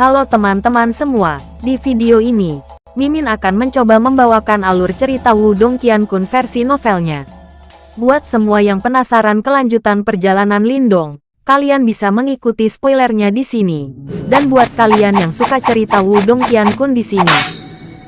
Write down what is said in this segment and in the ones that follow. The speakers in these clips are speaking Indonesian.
Halo teman-teman semua, di video ini, Mimin akan mencoba membawakan alur cerita Wudong Qiankun versi novelnya. Buat semua yang penasaran kelanjutan perjalanan Lindong, kalian bisa mengikuti spoilernya di sini. Dan buat kalian yang suka cerita Wudong Qiankun di sini,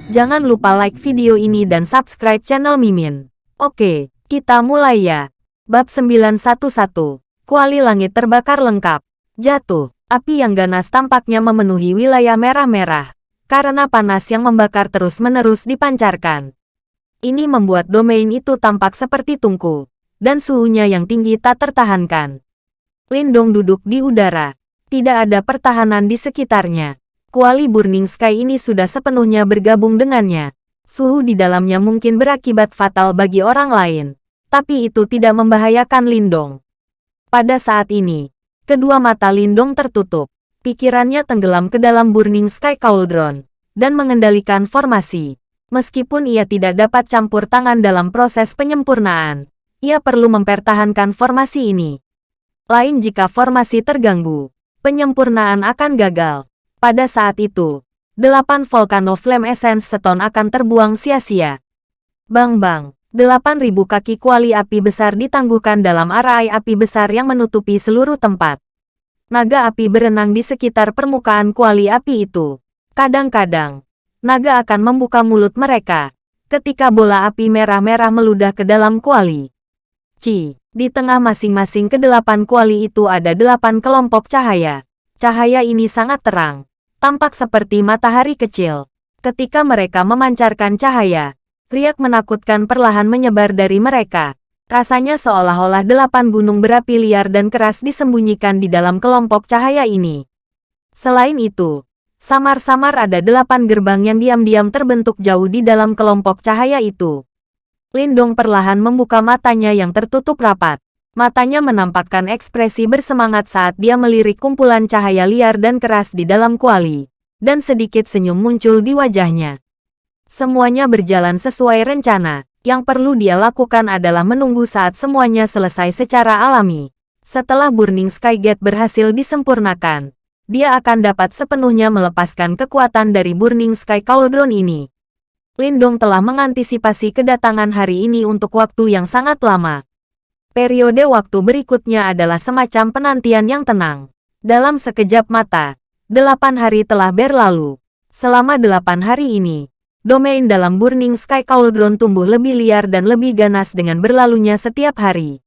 jangan lupa like video ini dan subscribe channel Mimin. Oke, kita mulai ya. Bab 911, Kuali Langit Terbakar Lengkap. Jatuh. Api yang ganas tampaknya memenuhi wilayah merah-merah, karena panas yang membakar terus-menerus dipancarkan. Ini membuat domain itu tampak seperti tungku, dan suhunya yang tinggi tak tertahankan. Lindong duduk di udara. Tidak ada pertahanan di sekitarnya. Kuali Burning Sky ini sudah sepenuhnya bergabung dengannya. Suhu di dalamnya mungkin berakibat fatal bagi orang lain. Tapi itu tidak membahayakan Lindong. Pada saat ini, Kedua mata Lindong tertutup. Pikirannya tenggelam ke dalam Burning Sky Cauldron dan mengendalikan formasi. Meskipun ia tidak dapat campur tangan dalam proses penyempurnaan, ia perlu mempertahankan formasi ini. Lain jika formasi terganggu, penyempurnaan akan gagal. Pada saat itu, delapan Volcano Flame Essence Stone akan terbuang sia-sia. Bang-bang, 8.000 kaki kuali api besar ditangguhkan dalam arai api besar yang menutupi seluruh tempat. Naga api berenang di sekitar permukaan kuali api itu. Kadang-kadang, naga akan membuka mulut mereka ketika bola api merah-merah meludah ke dalam kuali. Ci, di tengah masing-masing kedelapan kuali itu ada delapan kelompok cahaya. Cahaya ini sangat terang, tampak seperti matahari kecil. Ketika mereka memancarkan cahaya, Riak menakutkan perlahan menyebar dari mereka. Rasanya seolah-olah delapan gunung berapi liar dan keras disembunyikan di dalam kelompok cahaya ini. Selain itu, samar-samar ada delapan gerbang yang diam-diam terbentuk jauh di dalam kelompok cahaya itu. Lindong perlahan membuka matanya yang tertutup rapat. Matanya menampakkan ekspresi bersemangat saat dia melirik kumpulan cahaya liar dan keras di dalam kuali. Dan sedikit senyum muncul di wajahnya. Semuanya berjalan sesuai rencana. Yang perlu dia lakukan adalah menunggu saat semuanya selesai secara alami. Setelah Burning Sky Gate berhasil disempurnakan, dia akan dapat sepenuhnya melepaskan kekuatan dari Burning Sky Cauldron ini. Lindong telah mengantisipasi kedatangan hari ini untuk waktu yang sangat lama. Periode waktu berikutnya adalah semacam penantian yang tenang. Dalam sekejap mata, delapan hari telah berlalu. Selama delapan hari ini, domain dalam Burning Sky Cauldron tumbuh lebih liar dan lebih ganas dengan berlalunya setiap hari.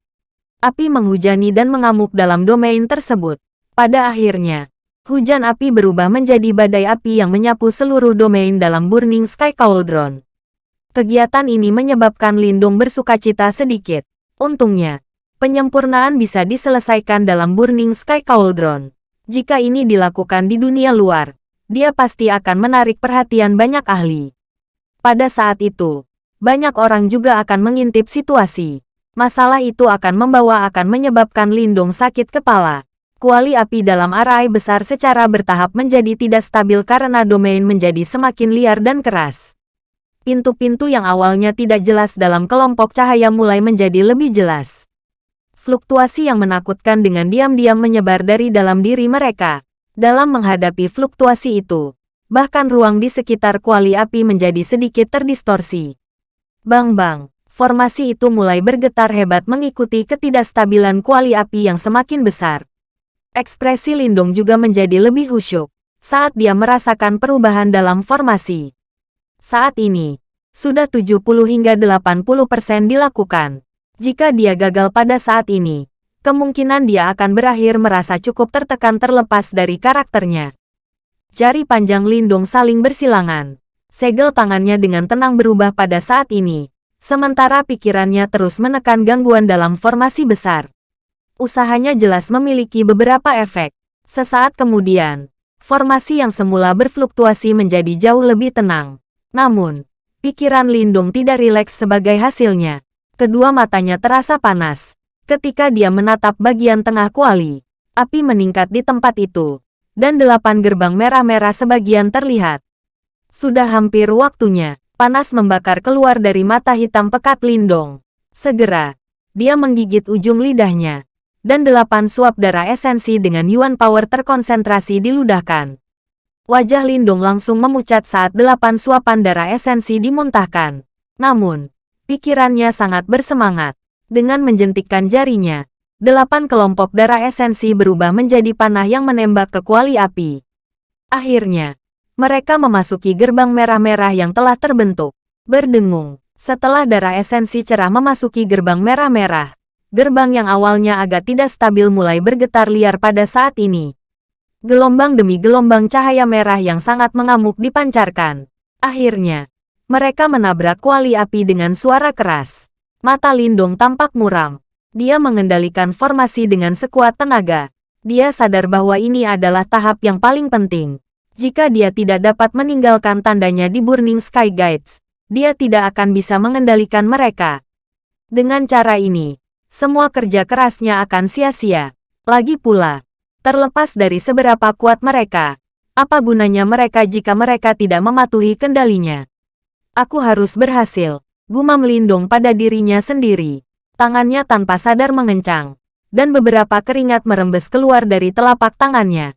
Api menghujani dan mengamuk dalam domain tersebut. Pada akhirnya, hujan api berubah menjadi badai api yang menyapu seluruh domain dalam Burning Sky Cauldron. Kegiatan ini menyebabkan Lindung bersukacita sedikit. Untungnya, penyempurnaan bisa diselesaikan dalam Burning Sky Cauldron. Jika ini dilakukan di dunia luar, dia pasti akan menarik perhatian banyak ahli. Pada saat itu, banyak orang juga akan mengintip situasi. Masalah itu akan membawa akan menyebabkan Lindung sakit kepala. Kuali api dalam arai besar secara bertahap menjadi tidak stabil karena domain menjadi semakin liar dan keras. Pintu-pintu yang awalnya tidak jelas dalam kelompok cahaya mulai menjadi lebih jelas. Fluktuasi yang menakutkan dengan diam-diam menyebar dari dalam diri mereka. Dalam menghadapi fluktuasi itu, bahkan ruang di sekitar kuali api menjadi sedikit terdistorsi. Bang-bang, formasi itu mulai bergetar hebat mengikuti ketidakstabilan kuali api yang semakin besar. Ekspresi Lindung juga menjadi lebih khusyuk saat dia merasakan perubahan dalam formasi. Saat ini, sudah 70 hingga 80 persen dilakukan. Jika dia gagal pada saat ini, kemungkinan dia akan berakhir merasa cukup tertekan terlepas dari karakternya. Jari panjang Lindung saling bersilangan. Segel tangannya dengan tenang berubah pada saat ini. Sementara pikirannya terus menekan gangguan dalam formasi besar. Usahanya jelas memiliki beberapa efek. Sesaat kemudian, formasi yang semula berfluktuasi menjadi jauh lebih tenang. Namun, pikiran Lindung tidak rileks sebagai hasilnya. Kedua matanya terasa panas. Ketika dia menatap bagian tengah kuali, api meningkat di tempat itu dan delapan gerbang merah-merah sebagian terlihat. Sudah hampir waktunya, panas membakar keluar dari mata hitam pekat Lindong. Segera, dia menggigit ujung lidahnya, dan delapan suap darah esensi dengan Yuan Power terkonsentrasi diludahkan. Wajah Lindong langsung memucat saat delapan suapan darah esensi dimuntahkan. Namun, pikirannya sangat bersemangat. Dengan menjentikkan jarinya, delapan kelompok darah esensi berubah menjadi panah yang menembak ke kuali api. Akhirnya, mereka memasuki gerbang merah-merah yang telah terbentuk. Berdengung, setelah darah esensi cerah memasuki gerbang merah-merah, gerbang yang awalnya agak tidak stabil mulai bergetar liar pada saat ini. Gelombang demi gelombang cahaya merah yang sangat mengamuk dipancarkan. Akhirnya, mereka menabrak kuali api dengan suara keras. Mata Lindong tampak muram. Dia mengendalikan formasi dengan sekuat tenaga. Dia sadar bahwa ini adalah tahap yang paling penting. Jika dia tidak dapat meninggalkan tandanya di Burning Sky Guides, dia tidak akan bisa mengendalikan mereka. Dengan cara ini, semua kerja kerasnya akan sia-sia. Lagi pula, Terlepas dari seberapa kuat mereka, apa gunanya mereka jika mereka tidak mematuhi kendalinya? Aku harus berhasil, gumam Lindung pada dirinya sendiri. Tangannya tanpa sadar mengencang, dan beberapa keringat merembes keluar dari telapak tangannya.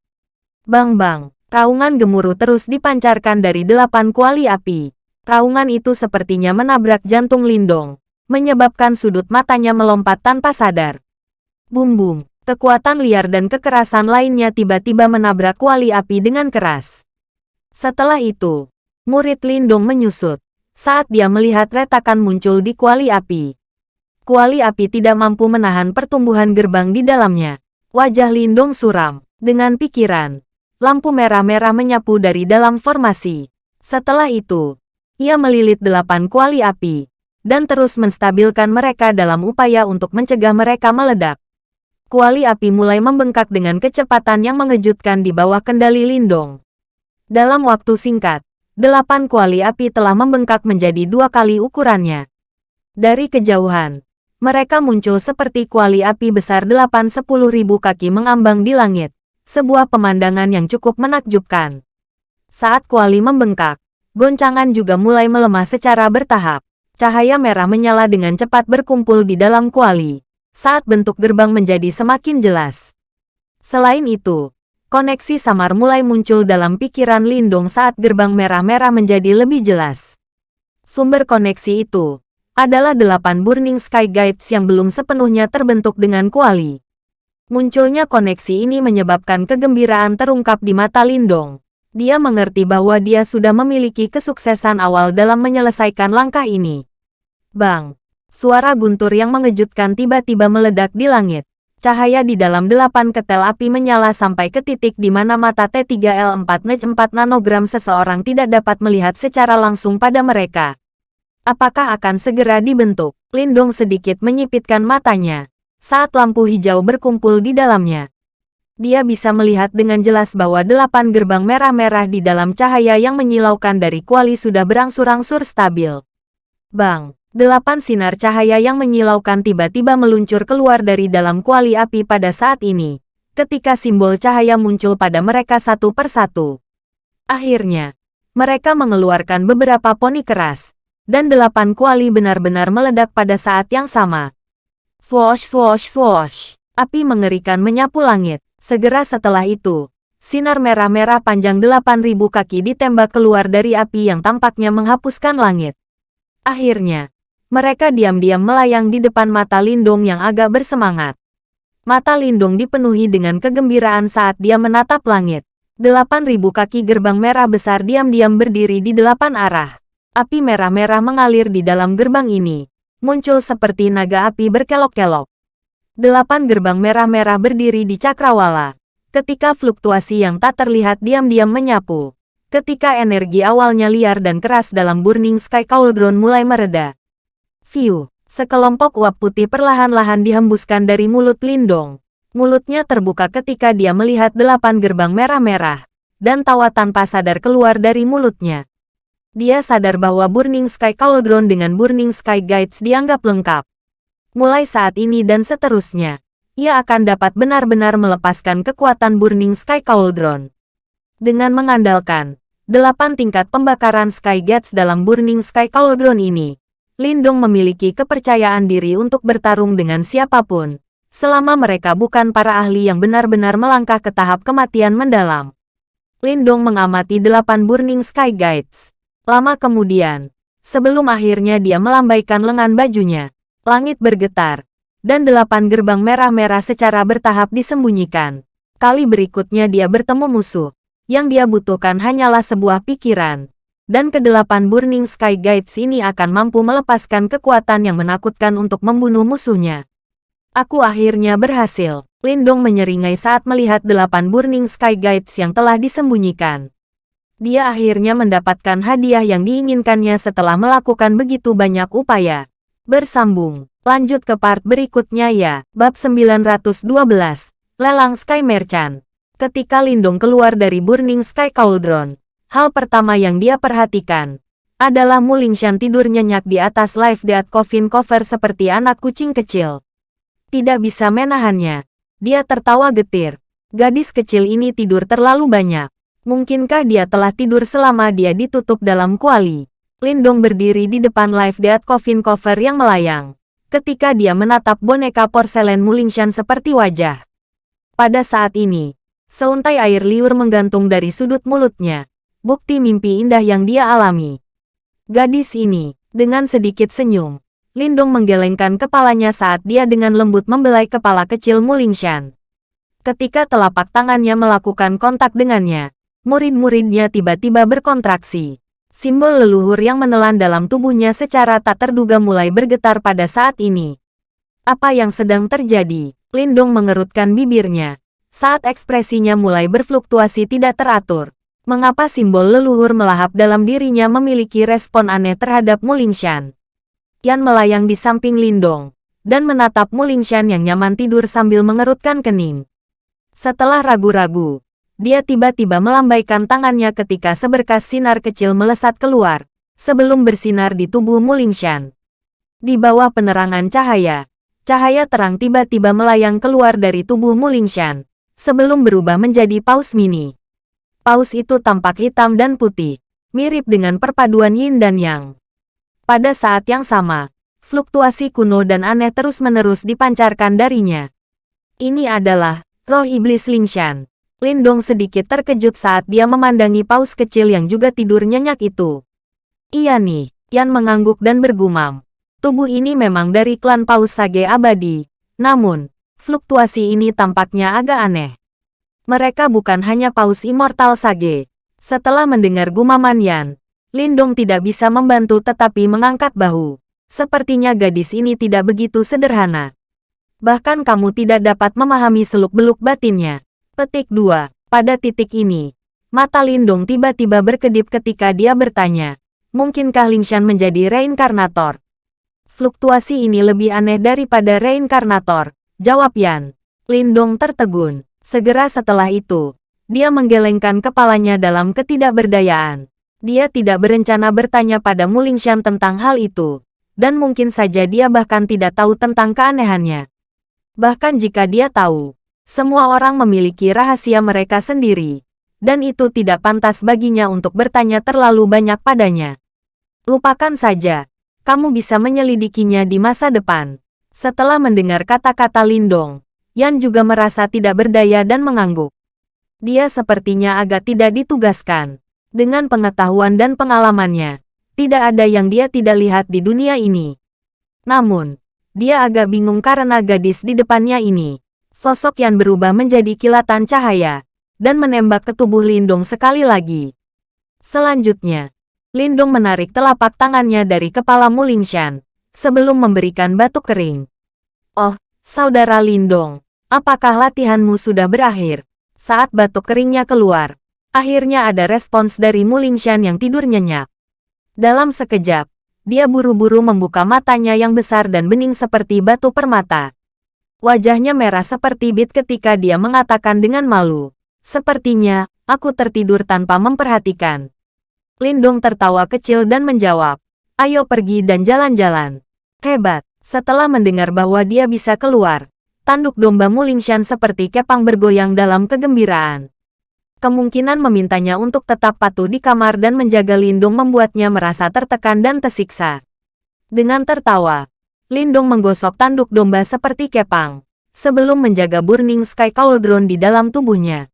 Bang-bang, raungan gemuruh terus dipancarkan dari delapan kuali api. Raungan itu sepertinya menabrak jantung Lindong, menyebabkan sudut matanya melompat tanpa sadar. Bum-bum, kekuatan liar dan kekerasan lainnya tiba-tiba menabrak kuali api dengan keras. Setelah itu, murid Lindong menyusut saat dia melihat retakan muncul di kuali api. Kuali api tidak mampu menahan pertumbuhan gerbang di dalamnya. Wajah Lindong suram. Dengan pikiran, lampu merah-merah menyapu dari dalam formasi. Setelah itu, ia melilit delapan kuali api, dan terus menstabilkan mereka dalam upaya untuk mencegah mereka meledak kuali api mulai membengkak dengan kecepatan yang mengejutkan di bawah kendali Lindong. Dalam waktu singkat, delapan kuali api telah membengkak menjadi dua kali ukurannya. Dari kejauhan, mereka muncul seperti kuali api besar delapan sepuluh ribu kaki mengambang di langit, sebuah pemandangan yang cukup menakjubkan. Saat kuali membengkak, goncangan juga mulai melemah secara bertahap. Cahaya merah menyala dengan cepat berkumpul di dalam kuali saat bentuk gerbang menjadi semakin jelas. Selain itu, koneksi samar mulai muncul dalam pikiran Lindung saat gerbang merah-merah menjadi lebih jelas. Sumber koneksi itu adalah delapan Burning Sky Guides yang belum sepenuhnya terbentuk dengan kuali. Munculnya koneksi ini menyebabkan kegembiraan terungkap di mata Lindong. Dia mengerti bahwa dia sudah memiliki kesuksesan awal dalam menyelesaikan langkah ini. Bang! Suara guntur yang mengejutkan tiba-tiba meledak di langit. Cahaya di dalam delapan ketel api menyala sampai ke titik di mana mata T3L4 NEJ 4 nanogram seseorang tidak dapat melihat secara langsung pada mereka. Apakah akan segera dibentuk? Lindong sedikit menyipitkan matanya saat lampu hijau berkumpul di dalamnya. Dia bisa melihat dengan jelas bahwa delapan gerbang merah-merah di dalam cahaya yang menyilaukan dari kuali sudah berangsur-angsur stabil. Bang! Delapan sinar cahaya yang menyilaukan tiba-tiba meluncur keluar dari dalam kuali api pada saat ini, ketika simbol cahaya muncul pada mereka satu persatu. Akhirnya, mereka mengeluarkan beberapa poni keras, dan delapan kuali benar-benar meledak pada saat yang sama. Swosh swosh swosh, api mengerikan menyapu langit. Segera setelah itu, sinar merah-merah panjang 8000 kaki ditembak keluar dari api yang tampaknya menghapuskan langit. Akhirnya, mereka diam-diam melayang di depan mata Lindung yang agak bersemangat. Mata Lindung dipenuhi dengan kegembiraan saat dia menatap langit. Delapan ribu kaki gerbang merah besar diam-diam berdiri di delapan arah. Api merah-merah mengalir di dalam gerbang ini. Muncul seperti naga api berkelok-kelok. Delapan gerbang merah-merah berdiri di cakrawala. Ketika fluktuasi yang tak terlihat diam-diam menyapu. Ketika energi awalnya liar dan keras dalam Burning Sky Cauldron mulai mereda. View. Sekelompok uap putih perlahan-lahan dihembuskan dari mulut Lindong. Mulutnya terbuka ketika dia melihat delapan gerbang merah-merah, dan tawa tanpa sadar keluar dari mulutnya. Dia sadar bahwa Burning Sky Cauldron dengan Burning Sky Guides dianggap lengkap. Mulai saat ini dan seterusnya, ia akan dapat benar-benar melepaskan kekuatan Burning Sky Cauldron. Dengan mengandalkan delapan tingkat pembakaran Sky Gates dalam Burning Sky Cauldron ini, Lindong memiliki kepercayaan diri untuk bertarung dengan siapa pun, selama mereka bukan para ahli yang benar-benar melangkah ke tahap kematian mendalam. Lindong mengamati delapan Burning Sky Guides. Lama kemudian, sebelum akhirnya dia melambaikan lengan bajunya, langit bergetar, dan delapan gerbang merah-merah secara bertahap disembunyikan. Kali berikutnya dia bertemu musuh. Yang dia butuhkan hanyalah sebuah pikiran. Dan kedelapan Burning Sky Guides ini akan mampu melepaskan kekuatan yang menakutkan untuk membunuh musuhnya. Aku akhirnya berhasil. Lindong menyeringai saat melihat delapan Burning Sky Guides yang telah disembunyikan. Dia akhirnya mendapatkan hadiah yang diinginkannya setelah melakukan begitu banyak upaya. Bersambung, lanjut ke part berikutnya ya. Bab 912, Lelang Sky Merchant. Ketika Lindong keluar dari Burning Sky Cauldron, hal pertama yang dia perhatikan adalah Mulingshan tidur nyenyak di atas live death coffin cover seperti anak kucing kecil. Tidak bisa menahannya. Dia tertawa getir. Gadis kecil ini tidur terlalu banyak. Mungkinkah dia telah tidur selama dia ditutup dalam kuali? Lindong berdiri di depan live death coffin cover yang melayang. Ketika dia menatap boneka porselen Mulingshan seperti wajah. Pada saat ini, seuntai air liur menggantung dari sudut mulutnya. Bukti mimpi indah yang dia alami. Gadis ini, dengan sedikit senyum, Lindong menggelengkan kepalanya saat dia dengan lembut membelai kepala kecil Mulingshan. Ketika telapak tangannya melakukan kontak dengannya, murid-muridnya tiba-tiba berkontraksi. Simbol leluhur yang menelan dalam tubuhnya secara tak terduga mulai bergetar pada saat ini. Apa yang sedang terjadi? Lindong mengerutkan bibirnya. Saat ekspresinya mulai berfluktuasi tidak teratur. Mengapa simbol leluhur melahap dalam dirinya memiliki respon aneh terhadap Mulingshan? Yan melayang di samping Lindong, dan menatap Mulingshan yang nyaman tidur sambil mengerutkan kening. Setelah ragu-ragu, dia tiba-tiba melambaikan tangannya ketika seberkas sinar kecil melesat keluar, sebelum bersinar di tubuh Mulingshan. Di bawah penerangan cahaya, cahaya terang tiba-tiba melayang keluar dari tubuh Mulingshan, sebelum berubah menjadi paus mini. Paus itu tampak hitam dan putih, mirip dengan perpaduan yin dan yang. Pada saat yang sama, fluktuasi kuno dan aneh terus-menerus dipancarkan darinya. Ini adalah roh iblis Lingshan. Lindong sedikit terkejut saat dia memandangi paus kecil yang juga tidur nyenyak itu. Iya nih, Yan mengangguk dan bergumam. Tubuh ini memang dari klan paus sage abadi. Namun, fluktuasi ini tampaknya agak aneh. Mereka bukan hanya paus immortal sage. Setelah mendengar gumaman Yan, Lindong tidak bisa membantu tetapi mengangkat bahu. Sepertinya gadis ini tidak begitu sederhana. Bahkan kamu tidak dapat memahami seluk-beluk batinnya. Petik 2. Pada titik ini, mata Lindong tiba-tiba berkedip ketika dia bertanya, mungkinkah Lingshan menjadi reinkarnator? Fluktuasi ini lebih aneh daripada reinkarnator, jawab Yan. Lindong tertegun. Segera setelah itu, dia menggelengkan kepalanya dalam ketidakberdayaan. Dia tidak berencana bertanya pada Mulingshan tentang hal itu, dan mungkin saja dia bahkan tidak tahu tentang keanehannya. Bahkan jika dia tahu, semua orang memiliki rahasia mereka sendiri, dan itu tidak pantas baginya untuk bertanya terlalu banyak padanya. Lupakan saja, kamu bisa menyelidikinya di masa depan. Setelah mendengar kata-kata Lindong, Yan juga merasa tidak berdaya dan mengangguk. Dia sepertinya agak tidak ditugaskan. Dengan pengetahuan dan pengalamannya, tidak ada yang dia tidak lihat di dunia ini. Namun, dia agak bingung karena gadis di depannya ini. Sosok yang berubah menjadi kilatan cahaya, dan menembak ke tubuh Lindong sekali lagi. Selanjutnya, Lindong menarik telapak tangannya dari kepala Mulingshan, sebelum memberikan batuk kering. Oh, saudara Lindong, apakah latihanmu sudah berakhir? Saat batuk keringnya keluar, Akhirnya ada respons dari Mulingshan yang tidur nyenyak. Dalam sekejap, dia buru-buru membuka matanya yang besar dan bening seperti batu permata. Wajahnya merah seperti bit ketika dia mengatakan dengan malu. Sepertinya, aku tertidur tanpa memperhatikan. Lindung tertawa kecil dan menjawab, ayo pergi dan jalan-jalan. Hebat, setelah mendengar bahwa dia bisa keluar, tanduk domba Mulingshan seperti kepang bergoyang dalam kegembiraan. Kemungkinan memintanya untuk tetap patuh di kamar dan menjaga Lindung membuatnya merasa tertekan dan tersiksa. Dengan tertawa, Lindung menggosok tanduk domba seperti kepang, sebelum menjaga Burning Sky Cauldron di dalam tubuhnya.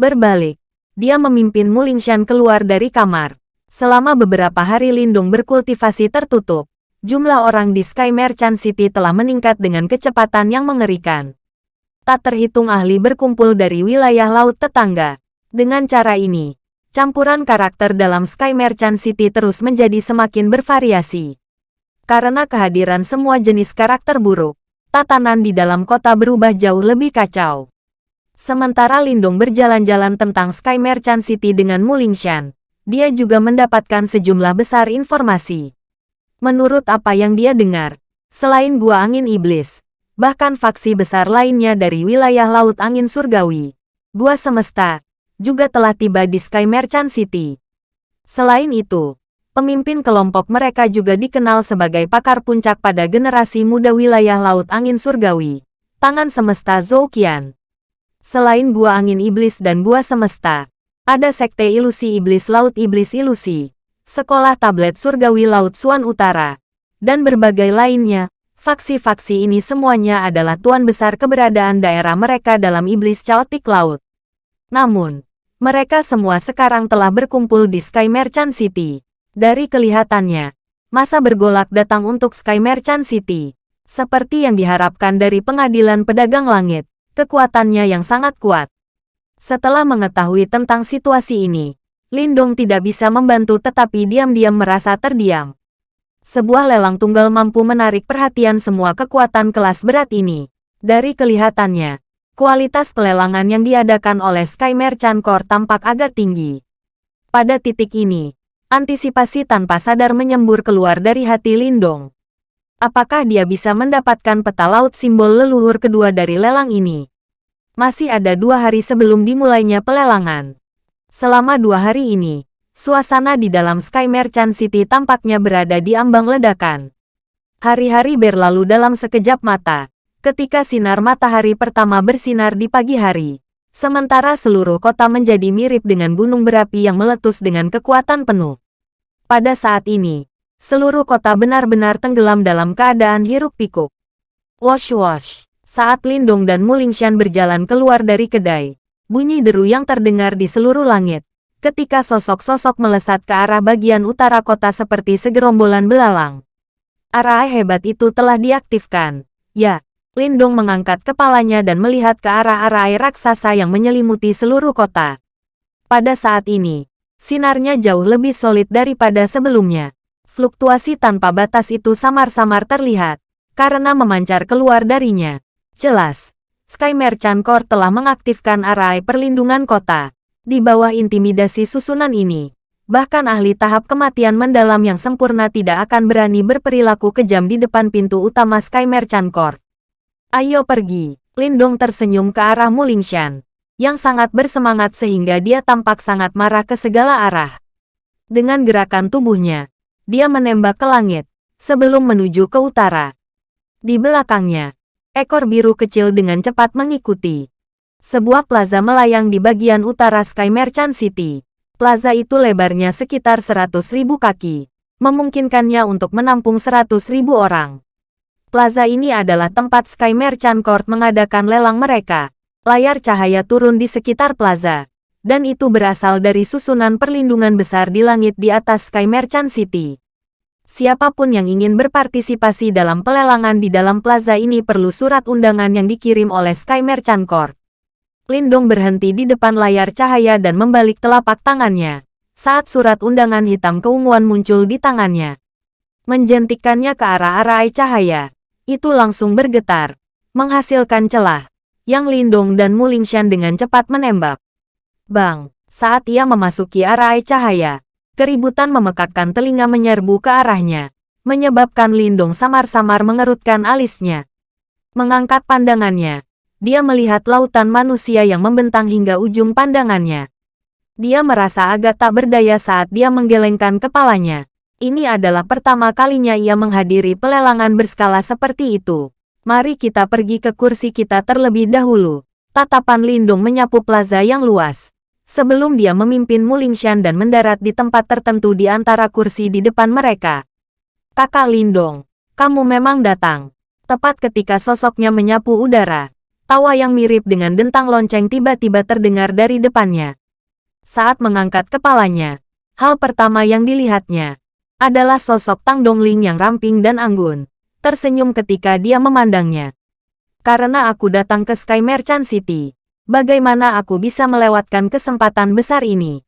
Berbalik, dia memimpin Mulingshan keluar dari kamar. Selama beberapa hari Lindung berkultivasi tertutup, jumlah orang di Sky Merchant City telah meningkat dengan kecepatan yang mengerikan. Tak terhitung ahli berkumpul dari wilayah laut tetangga. Dengan cara ini, campuran karakter dalam Sky Merchant City terus menjadi semakin bervariasi. Karena kehadiran semua jenis karakter buruk, tatanan di dalam kota berubah jauh lebih kacau. Sementara Lindung berjalan-jalan tentang Sky Merchant City dengan Mulingshan, dia juga mendapatkan sejumlah besar informasi. Menurut apa yang dia dengar, selain Gua Angin Iblis, bahkan faksi besar lainnya dari wilayah Laut Angin Surgawi, Gua Semesta, juga telah tiba di Sky Merchant City. Selain itu, pemimpin kelompok mereka juga dikenal sebagai pakar puncak pada generasi muda wilayah Laut Angin Surgawi, Tangan Semesta Zoukian. Selain Gua Angin Iblis dan Gua Semesta, ada Sekte Ilusi Iblis Laut Iblis Ilusi, Sekolah Tablet Surgawi Laut Suan Utara, dan berbagai lainnya. Faksi-faksi ini semuanya adalah tuan besar keberadaan daerah mereka dalam Iblis Chaotic Laut. Namun, mereka semua sekarang telah berkumpul di Sky Merchant City. Dari kelihatannya, masa bergolak datang untuk Sky Merchant City. Seperti yang diharapkan dari pengadilan pedagang langit kekuatannya yang sangat kuat. Setelah mengetahui tentang situasi ini, Lindong tidak bisa membantu tetapi diam-diam merasa terdiam. Sebuah lelang tunggal mampu menarik perhatian semua kekuatan kelas berat ini. Dari kelihatannya, kualitas pelelangan yang diadakan oleh Sky Merchant Core tampak agak tinggi. Pada titik ini, antisipasi tanpa sadar menyembur keluar dari hati Lindong. Apakah dia bisa mendapatkan peta laut simbol leluhur kedua dari lelang ini? Masih ada dua hari sebelum dimulainya pelelangan. Selama dua hari ini, suasana di dalam Sky Merchant City tampaknya berada di ambang ledakan. Hari-hari berlalu dalam sekejap mata, ketika sinar matahari pertama bersinar di pagi hari. Sementara seluruh kota menjadi mirip dengan gunung berapi yang meletus dengan kekuatan penuh. Pada saat ini, Seluruh kota benar-benar tenggelam dalam keadaan hiruk-pikuk. Wash-wash. Saat Lindong dan Mulingshan berjalan keluar dari kedai, bunyi deru yang terdengar di seluruh langit. Ketika sosok-sosok melesat ke arah bagian utara kota seperti segerombolan belalang. Arah hebat itu telah diaktifkan. Ya, Lindong mengangkat kepalanya dan melihat ke arah arah air raksasa yang menyelimuti seluruh kota. Pada saat ini, sinarnya jauh lebih solid daripada sebelumnya fluktuasi tanpa batas itu samar-samar terlihat, karena memancar keluar darinya. Jelas, Sky Merchant Core telah mengaktifkan arai perlindungan kota. Di bawah intimidasi susunan ini, bahkan ahli tahap kematian mendalam yang sempurna tidak akan berani berperilaku kejam di depan pintu utama Sky Merchant Court. Ayo pergi, Lindong tersenyum ke arah Mulingshan, yang sangat bersemangat sehingga dia tampak sangat marah ke segala arah. Dengan gerakan tubuhnya, dia menembak ke langit, sebelum menuju ke utara. Di belakangnya, ekor biru kecil dengan cepat mengikuti. Sebuah plaza melayang di bagian utara Sky Merchant City. Plaza itu lebarnya sekitar 100.000 kaki, memungkinkannya untuk menampung 100.000 orang. Plaza ini adalah tempat Sky Merchant Court mengadakan lelang mereka. Layar cahaya turun di sekitar plaza, dan itu berasal dari susunan perlindungan besar di langit di atas Sky Merchant City. Siapa pun yang ingin berpartisipasi dalam pelelangan di dalam plaza ini perlu surat undangan yang dikirim oleh Sky Merchant Court. Lindong berhenti di depan layar cahaya dan membalik telapak tangannya. Saat surat undangan hitam keunguan muncul di tangannya. Menjentikkannya ke arah-arah cahaya. Itu langsung bergetar. Menghasilkan celah. Yang Lindong dan Mulingshan dengan cepat menembak. Bang, saat ia memasuki arah cahaya, keributan memekakkan telinga menyerbu ke arahnya, menyebabkan Lindong samar-samar mengerutkan alisnya. Mengangkat pandangannya, dia melihat lautan manusia yang membentang hingga ujung pandangannya. Dia merasa agak tak berdaya saat dia menggelengkan kepalanya. Ini adalah pertama kalinya ia menghadiri pelelangan berskala seperti itu. Mari kita pergi ke kursi kita terlebih dahulu. Tatapan Lindung menyapu plaza yang luas sebelum dia memimpin Mulingshan dan mendarat di tempat tertentu di antara kursi di depan mereka. Kakak Lindong, kamu memang datang. Tepat ketika sosoknya menyapu udara, tawa yang mirip dengan dentang lonceng tiba-tiba terdengar dari depannya. Saat mengangkat kepalanya, hal pertama yang dilihatnya adalah sosok Tang Dongling yang ramping dan anggun, tersenyum ketika dia memandangnya. Karena aku datang ke Sky Merchant City, bagaimana aku bisa melewatkan kesempatan besar ini?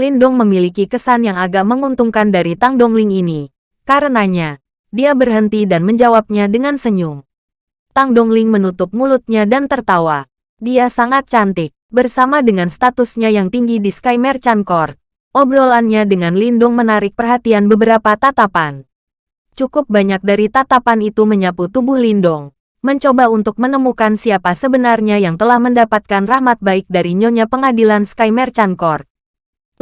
Lindong memiliki kesan yang agak menguntungkan dari Tang Dongling ini. Karenanya, dia berhenti dan menjawabnya dengan senyum. Tang Dongling menutup mulutnya dan tertawa. Dia sangat cantik. Bersama dengan statusnya yang tinggi di Sky Merchant Court, obrolannya dengan Lindung menarik perhatian beberapa tatapan. Cukup banyak dari tatapan itu menyapu tubuh Lindong, mencoba untuk menemukan siapa sebenarnya yang telah mendapatkan rahmat baik dari Nyonya Pengadilan Sky Merchant Court.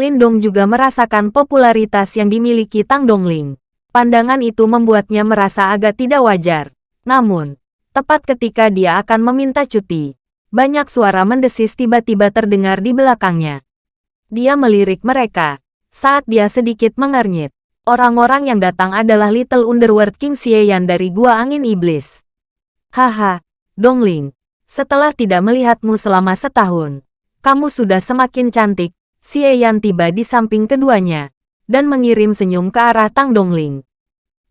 Lindong juga merasakan popularitas yang dimiliki Tang Dongling. Pandangan itu membuatnya merasa agak tidak wajar. Namun, tepat ketika dia akan meminta cuti, banyak suara mendesis tiba-tiba terdengar di belakangnya. Dia melirik mereka. Saat dia sedikit mengernyit, orang-orang yang datang adalah Little Underworld King Xieyan dari Gua Angin Iblis. Haha, Dongling. Setelah tidak melihatmu selama setahun, kamu sudah semakin cantik. Xieyan tiba di samping keduanya, dan mengirim senyum ke arah Tang Dongling.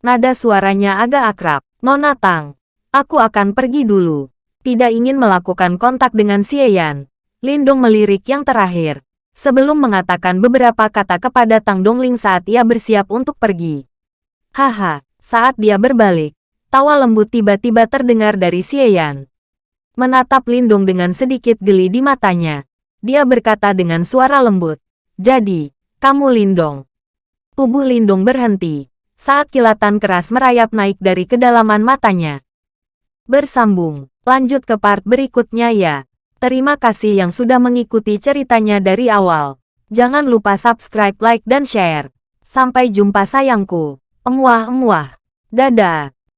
Nada suaranya agak akrab. Nona Tang, aku akan pergi dulu tidak ingin melakukan kontak dengan Xieyan. Lindong melirik yang terakhir, sebelum mengatakan beberapa kata kepada Tang Dongling saat ia bersiap untuk pergi. Haha, saat dia berbalik, tawa lembut tiba-tiba terdengar dari Xieyan. Menatap Lindong dengan sedikit geli di matanya, dia berkata dengan suara lembut, Jadi, kamu Lindong. Tubuh Lindong berhenti, saat kilatan keras merayap naik dari kedalaman matanya. Bersambung. Lanjut ke part berikutnya ya. Terima kasih yang sudah mengikuti ceritanya dari awal. Jangan lupa subscribe, like, dan share. Sampai jumpa sayangku. Emuah-emuah. Dadah.